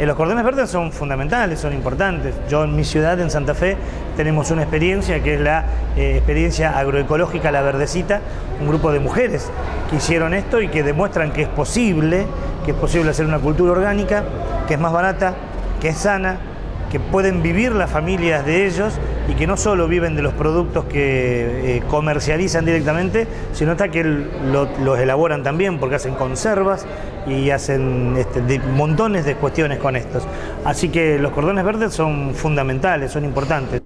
Eh, los cordones verdes son fundamentales, son importantes. Yo en mi ciudad, en Santa Fe, tenemos una experiencia que es la eh, experiencia agroecológica La Verdecita, un grupo de mujeres que hicieron esto y que demuestran que es posible, que es posible hacer una cultura orgánica, que es más barata, que es sana, que pueden vivir las familias de ellos y que no solo viven de los productos que eh, comercializan directamente, sino hasta que los elaboran también porque hacen conservas y hacen este, montones de cuestiones con estos. Así que los cordones verdes son fundamentales, son importantes.